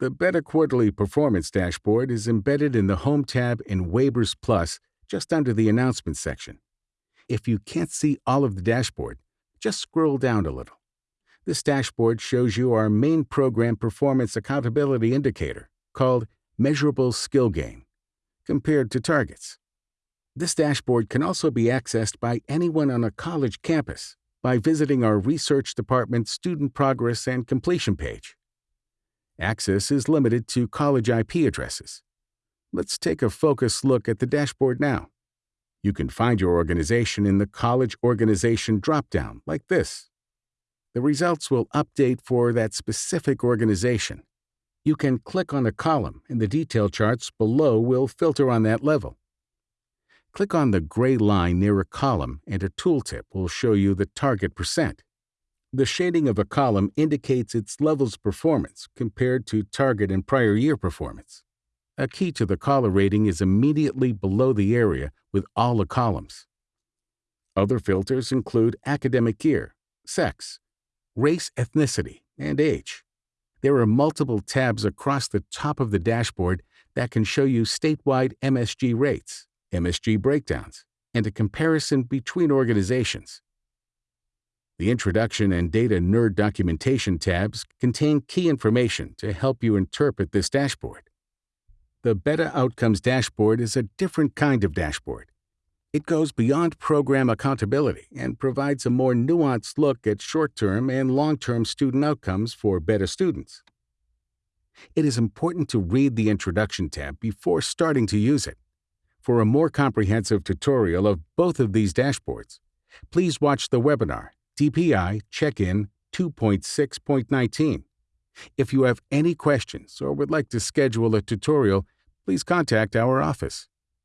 The BEdA Quarterly Performance Dashboard is embedded in the Home tab in Wabers Plus just under the Announcements section. If you can't see all of the dashboard, just scroll down a little. This dashboard shows you our main program performance accountability indicator, called Measurable Skill Gain, compared to targets. This dashboard can also be accessed by anyone on a college campus by visiting our Research Department Student Progress and Completion page. Access is limited to college IP addresses. Let's take a focused look at the dashboard now. You can find your organization in the College Organization dropdown, like this. The results will update for that specific organization. You can click on a column, and the detail charts below will filter on that level. Click on the gray line near a column, and a tooltip will show you the target percent. The shading of a column indicates its level's performance compared to target and prior year performance. A key to the collar rating is immediately below the area with all the columns. Other filters include academic year, sex, race, ethnicity, and age. There are multiple tabs across the top of the dashboard that can show you statewide MSG rates, MSG breakdowns, and a comparison between organizations. The Introduction and Data Nerd Documentation tabs contain key information to help you interpret this dashboard. The BEdA Outcomes dashboard is a different kind of dashboard. It goes beyond program accountability and provides a more nuanced look at short-term and long-term student outcomes for BEdA students. It is important to read the Introduction tab before starting to use it. For a more comprehensive tutorial of both of these dashboards, please watch the webinar DPI Check-in 2.6.19. If you have any questions or would like to schedule a tutorial, please contact our office.